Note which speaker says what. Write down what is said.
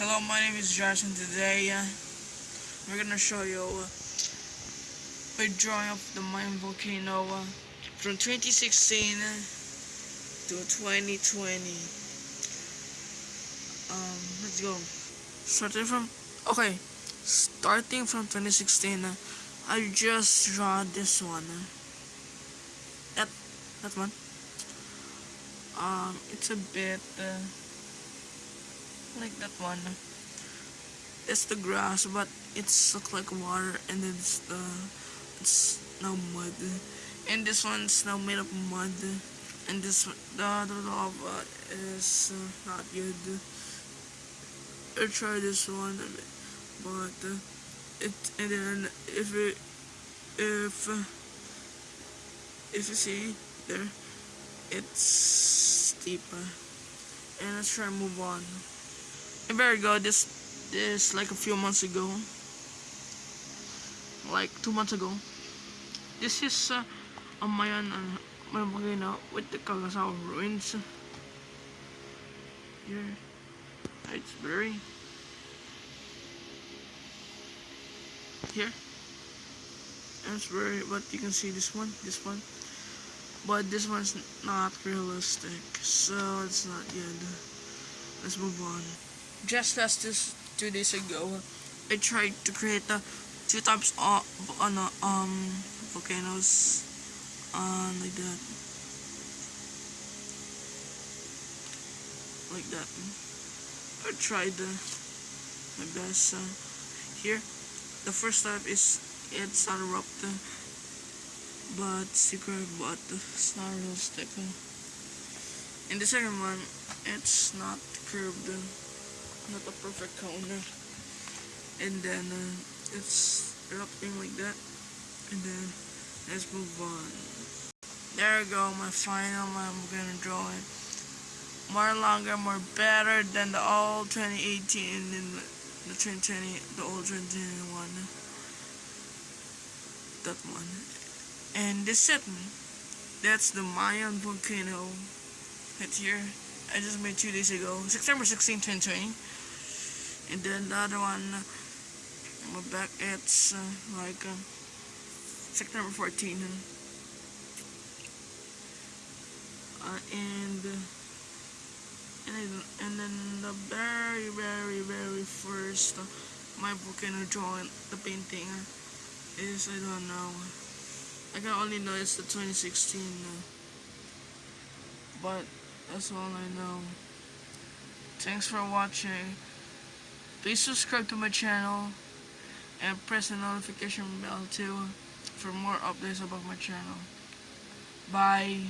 Speaker 1: Hello, my name is Josh and today uh, we're gonna show you uh, a drawing of the Mayon volcano uh, from 2016 uh, to 2020. Um, let's go. Starting from okay, starting from 2016, uh, I just draw this one. Uh, that that one. Um, it's a bit. Like that one. It's the grass but it's look like water and then it's the it's now mud. And this one's now made of mud and this the other lava is uh, not good. I try this one but uh, it and then if it if if you see there it's steeper. And let's try and move on and there you go, this this like a few months ago. Like two months ago. This is uh, a Mayon uh, volcano with the Cagsawa ruins. Here. It's very here. It's very but you can see this one, this one. But this one's not realistic, so it's not good. Let's move on just last this two days ago, I tried to create the two types of on uh, um volcanoes, uh, like that, like that. I tried the my best. Uh, here, the first type is it's not erupt, but secret, but it's not real realistic. In the second one, it's not curved not a perfect counter and then uh, it's erupting like that. And then let's move on. There we go my final one. I'm gonna draw it. More longer more better than the old 2018 and the 2020 the old 2021 that one. And this second that's the Mayon volcano. Right here I just made two days ago. September 16 2020 and then the other one my back it's uh, like uh, September 14 uh, and and and then the very very very first uh, my volcano drawing the painting uh, is I don't know. I can only know it's the 2016 uh, but that's all I know. Thanks for watching Please subscribe to my channel and press the notification bell too for more updates about my channel. Bye.